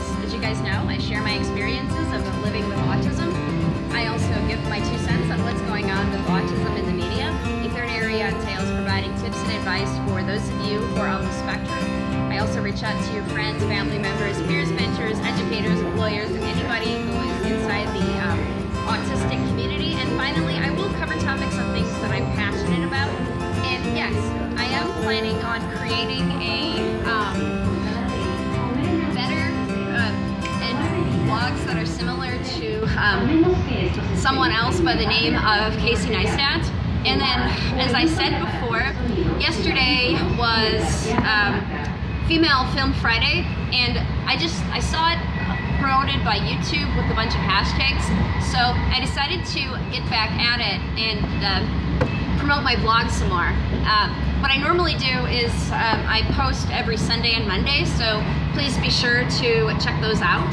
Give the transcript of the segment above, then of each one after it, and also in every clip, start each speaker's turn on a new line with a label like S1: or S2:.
S1: guys, as you guys know, I share my experiences of living with autism. I also give my two cents on what's going on with autism in the media. A third area entails providing tips and advice for those of you who are on the spectrum. I also reach out to your friends, family members, peers, mentors, educators, employers, and anybody who is inside the um, autistic community. And finally, I will cover topics on things that I'm passionate about. And yes, I am planning on creating a um, vlogs that are similar to um, someone else by the name of Casey Neistat. And then, as I said before, yesterday was um, Female Film Friday, and I just I saw it promoted by YouTube with a bunch of hashtags, so I decided to get back at it and uh, promote my blog some more. Uh, what I normally do is um, I post every Sunday and Monday, so please be sure to check those out.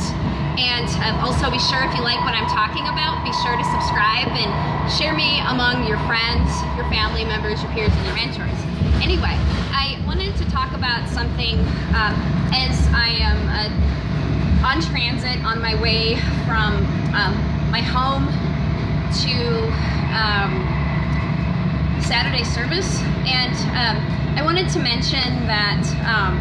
S1: And um, also be sure if you like what I'm talking about, be sure to subscribe and share me among your friends, your family members, your peers, and your mentors. Anyway, I wanted to talk about something um, as I am uh, on transit on my way from um, my home to um, Saturday service. And um, I wanted to mention that, um,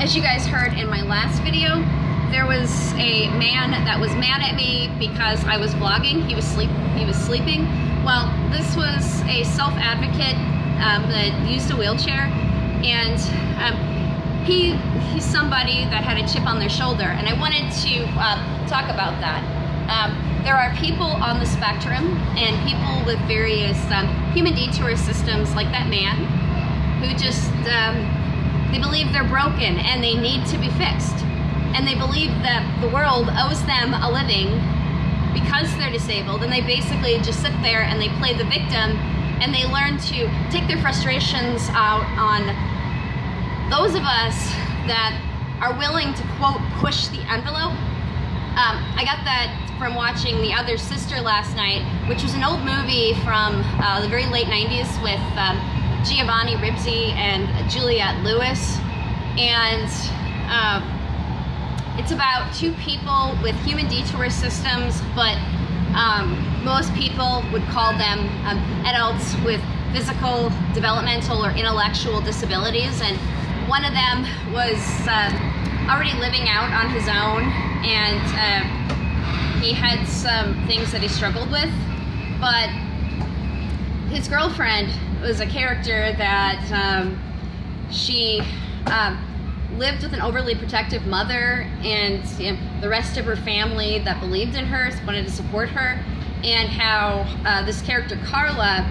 S1: as you guys heard in my last video, there was a man that was mad at me because I was vlogging. He was sleep he was sleeping. Well, this was a self-advocate um, that used a wheelchair, and um, he he's somebody that had a chip on their shoulder, and I wanted to uh, talk about that. Um, there are people on the spectrum and people with various um, human detour systems, like that man, who just um, they believe they're broken and they need to be fixed and they believe that the world owes them a living because they're disabled and they basically just sit there and they play the victim and they learn to take their frustrations out on those of us that are willing to quote push the envelope um, I got that from watching The Other Sister last night, which was an old movie from uh, the very late 90s with um, Giovanni Ribisi and Juliette Lewis. And um, it's about two people with human detour systems, but um, most people would call them um, adults with physical, developmental, or intellectual disabilities. And one of them was uh, already living out on his own, and uh, he had some things that he struggled with. But his girlfriend was a character that um, she um, lived with an overly protective mother and you know, the rest of her family that believed in her, wanted to support her, and how uh, this character, Carla,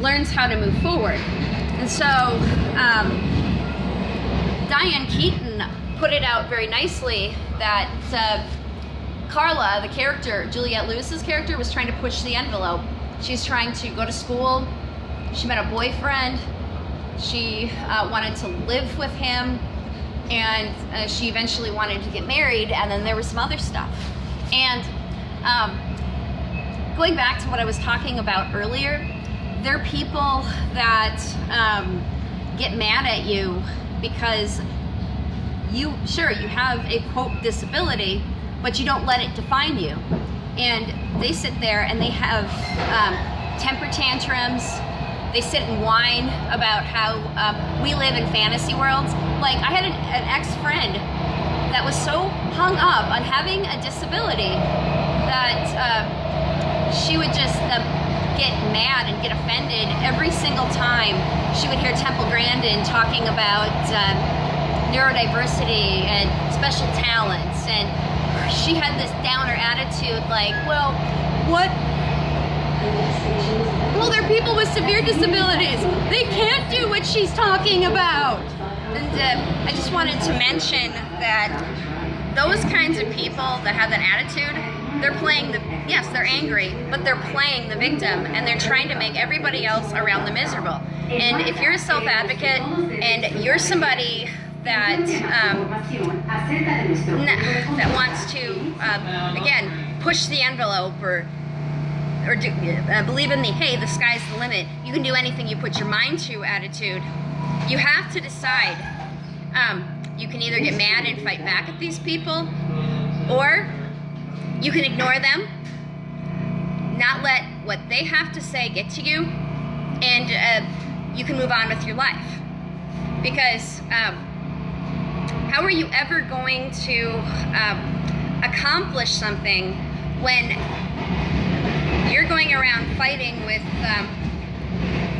S1: learns how to move forward. And so, um, Diane Keaton put it out very nicely that uh, Carla, the character, Juliette Lewis's character, was trying to push the envelope. She's trying to go to school. She met a boyfriend. She uh, wanted to live with him and uh, she eventually wanted to get married and then there was some other stuff. And um, going back to what I was talking about earlier there are people that um, get mad at you because you sure you have a quote disability but you don't let it define you. And they sit there and they have um, temper tantrums they sit and whine about how um, we live in fantasy worlds. Like, I had an, an ex-friend that was so hung up on having a disability that uh, she would just uh, get mad and get offended every single time she would hear Temple Grandin talking about uh, neurodiversity and special talents. And she had this downer attitude like, well, what well, they're people with severe disabilities. They can't do what she's talking about. And uh, I just wanted to mention that those kinds of people that have that attitude, they're playing the, yes, they're angry, but they're playing the victim and they're trying to make everybody else around them miserable. And if you're a self-advocate and you're somebody that um, that wants to, um, again, push the envelope or or do, uh, believe in the hey, the sky's the limit. You can do anything you put your mind to attitude. You have to decide. Um, you can either get mad and fight back at these people, or you can ignore them, not let what they have to say get to you, and uh, you can move on with your life. Because um, how are you ever going to um, accomplish something when you're going around fighting with um,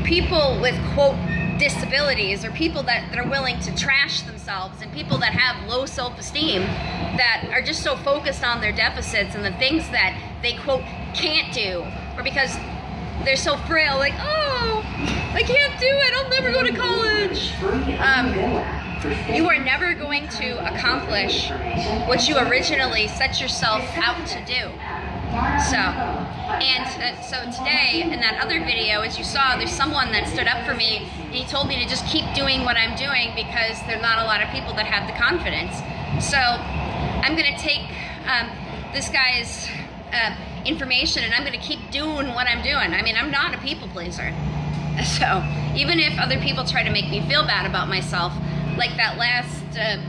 S1: people with quote disabilities or people that, that are willing to trash themselves and people that have low self-esteem that are just so focused on their deficits and the things that they quote can't do or because they're so frail like oh I can't do it. I'll never go to college. Um, you are never going to accomplish what you originally set yourself out to do so, and uh, so today in that other video, as you saw, there's someone that stood up for me and he told me to just keep doing what I'm doing because there's not a lot of people that have the confidence. So I'm gonna take um, this guy's uh, information and I'm gonna keep doing what I'm doing. I mean, I'm not a people pleaser. So even if other people try to make me feel bad about myself, like that last uh,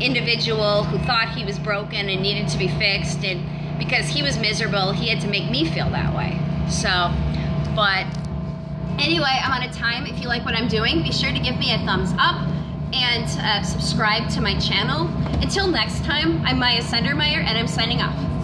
S1: individual who thought he was broken and needed to be fixed and because he was miserable. He had to make me feel that way. So, but anyway, I'm out of time. If you like what I'm doing, be sure to give me a thumbs up and uh, subscribe to my channel. Until next time, I'm Maya Sendermeyer and I'm signing off.